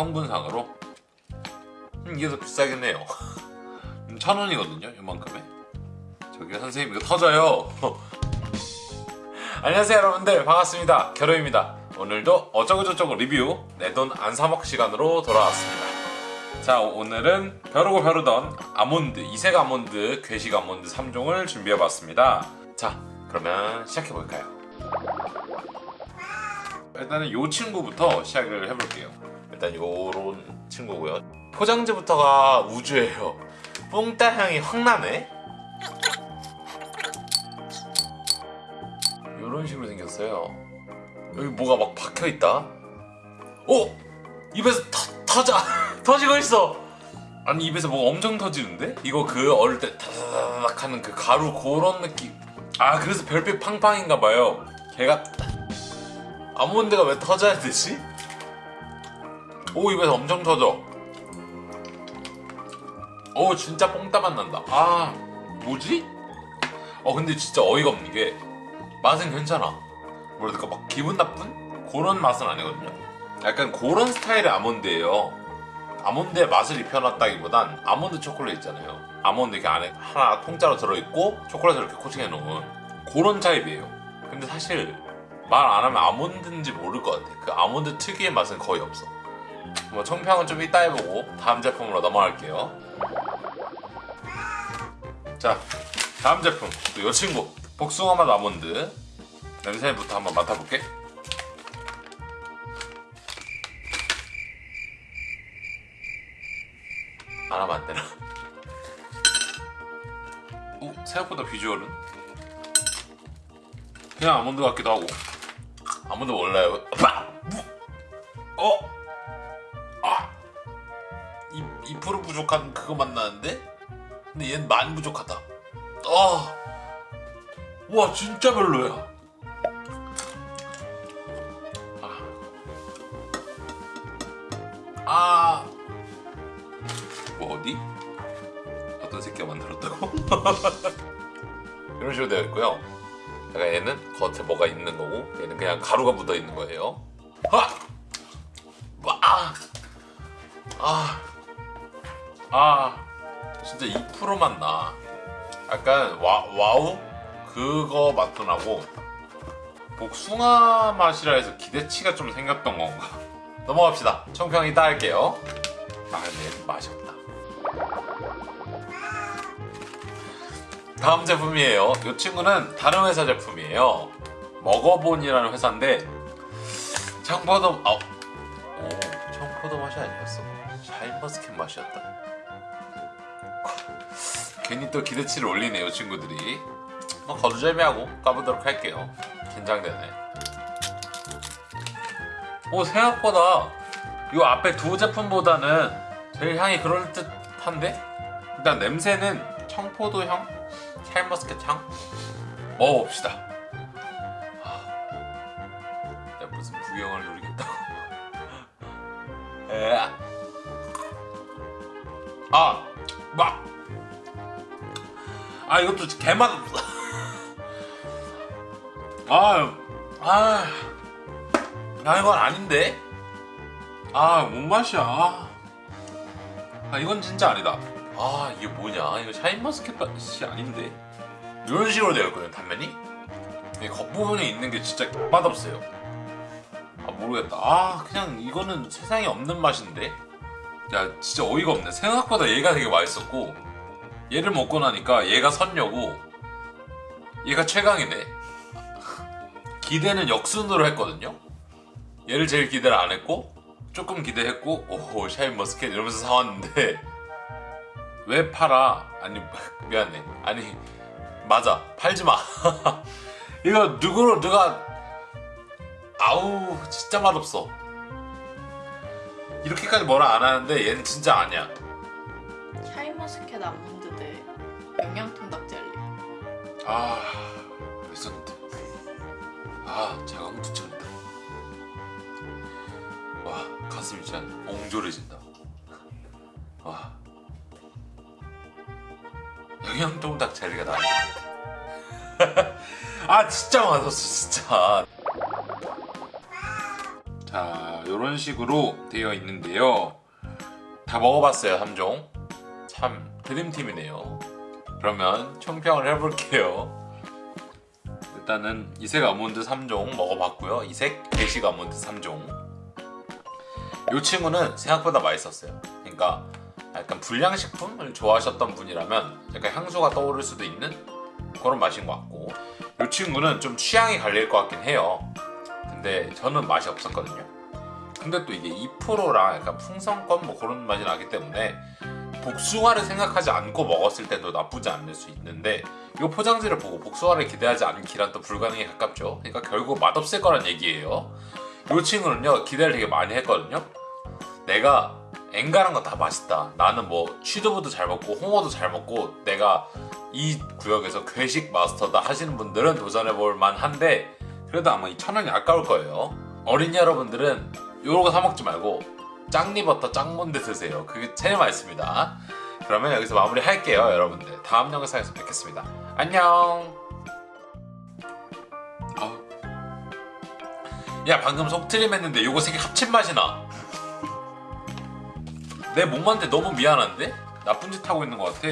성분상으로? 음, 이게 더 비싸긴 해요. 음, 천 원이거든요 이만큼에. 저기 선생님 이거 터져요. 안녕하세요 여러분들. 반갑습니다. 겨루입니다. 오늘도 어쩌고저쩌고 리뷰 내 돈 안 사먹 시간으로 돌아왔습니다. 자 오늘은 벼르고 벼르던 아몬드 이색 아몬드 괴식 아몬드 3종을 준비해봤습니다. 자 그러면 시작해볼까요? 일단은 이 친구부터 시작을 해볼게요 일단 요런 친구고요. 포장지부터가 우주예요. 뽕따 향이 확 나네 요런 식으로 생겼어요. 여기 뭐가 막 박혀있다? 어? 입에서 터, 터져. 터지고 있어. 아니 입에서 뭐가 엄청 터지는데? 이거 그 어릴 때 타닥 하는 그 가루 그런 느낌. 아 그래서 별빛 팡팡인가봐요. 걔가 아몬드가 왜 터져야 되지? 오 입에서 엄청 터져. 오 진짜 뽕따맛 난다. 아 뭐지? 어 근데 진짜 어이가 없는 게 맛은 괜찮아. 뭐랄까? 막 기분 나쁜? 그런 맛은 아니거든요. 약간 그런 스타일의 아몬드예요. 아몬드의 맛을 입혀놨다기보단 아몬드 초콜릿 있잖아요. 아몬드 이렇게 안에 하나 통짜로 들어있고 초콜릿을 이렇게 코팅해 놓은 그런 타입이에요. 근데 사실 말 안 하면 아몬드인지 모를 것 같아. 그 아몬드 특유의 맛은 거의 없어 뭐 청평은 좀 이따 해보고 다음 제품으로 넘어갈게요. 자 다음 제품. 또 이 친구. 복숭아 맛 아몬드. 냄새부터 한번 맡아볼게. 안 하면 안 되나? 오 생각보다 비주얼은? 그냥 아몬드 같기도 하고. 아몬드 몰라요? 어? 아! 2, 2% 부족한 그거 맛나는데? 근데 얘는 많이 부족하다 아! 와 진짜 별로야 아. 뭐 어디? 어떤 새끼가 만들었다고? 이런 식으로 되어 있고요. 약간 얘는 겉에 뭐가 있는 거고 얘는 그냥 가루가 묻어 있는 거예요. 아! 아! 아! 아! 진짜 2%만 나. 약간 와, 와우? 그거 맛도 나고 복숭아 맛이라 해서 기대치가 좀 생겼던 건가? 넘어갑시다. 청평 이 따 할게요. 아 근데 맛이 없다. 다음 제품이에요. 이 친구는 다른 회사 제품이에요. 먹어본이라는 회사인데 청포도 아, 오 청포도 맛이 아니었어. 샤인머스켓 맛이었다. 괜히 또 기대치를 올리네요 친구들이. 뭐 거두절미하고 까보도록 할게요. 긴장되네. 오 생각보다 이 앞에 두 제품보다는 제일 향이 그럴듯한데? 일단 냄새는 청포도 향? 샤인머스켓 향? 먹어봅시다 아 아! 막! 아 이것도 개맛 아, 아, 아 이건 아닌데? 아, 뭔 맛이야? 아, 이건 진짜 아니다. 아, 이게 뭐냐? 이거 샤인머스켓 맛이 아닌데? 이런 식으로 되어 있거든요, 단면이? 이 겉부분에 있는 게 진짜 맛없어요. 아, 모르겠다. 아, 그냥 이거는 세상에 없는 맛인데? 야, 진짜 어이가 없네. 생각보다 얘가 되게 맛있었고, 얘를 먹고 나니까 얘가 선녀고, 얘가 최강이네. 기대는 역순으로 했거든요. 얘를 제일 기대를 안 했고 조금 기대했고 오 샤인머스켓 이러면서 사왔는데 왜 팔아? 아니 미안해 아니 맞아 팔지마 이거 누구로 누가 아우 진짜 맛없어. 이렇게까지 뭐라 안 하는데 얘는 진짜 아니야. 샤인머스켓 아몬드 대. 영양통 닭 젤리. 아 레전드 아 자강두천이다. 와 가슴이 진짜 옹졸해진다. 와. 영양통 닭 젤리가 나아 아 진짜 맛없어 진짜 자 이런 식으로 되어 있는데요. 다 먹어봤어요 3종. 참 드림팀이네요. 그러면 총평을 해볼게요. 일단은 이색 아몬드 3종 먹어봤고요. 이색 대식 아몬드 3종. 이 친구는 생각보다 맛있었어요. 그러니까 약간 불량식품을 좋아하셨던 분이라면 약간 향수가 떠오를 수도 있는 그런 맛인 것 같고 이 친구는 좀 취향이 갈릴 것 같긴 해요. 근데 저는 맛이 없었거든요. 근데 또 이게 2%랑 약간 풍선껌 뭐 그런 맛이 나기 때문에 복숭아를 생각하지 않고 먹었을 때도 나쁘지 않을 수 있는데 이 포장지를 보고 복숭아를 기대하지 않기란 또 불가능에 가깝죠. 그러니까 결국 맛없을 거란 얘기예요. 이 친구는요 기대를 되게 많이 했거든요. 내가 엔간한 거다 맛있다. 나는 뭐 취두부도 잘 먹고 홍어도 잘 먹고 내가 이 구역에서 괴식 마스터다 하시는 분들은 도전해 볼 만한데 그래도 아마 이 천 원이 아까울 거예요. 어린이 여러분들은 요거 사 먹지 말고 짱리버터 짱몬드 드세요. 그게 제일 맛있습니다. 그러면 여기서 마무리 할게요, 여러분들. 다음 영상에서 뵙겠습니다. 안녕. 야 방금 속트림 했는데 요거 세개 합친 맛이 나. 내 몸한테 너무 미안한데? 나쁜 짓 하고 있는 것 같아.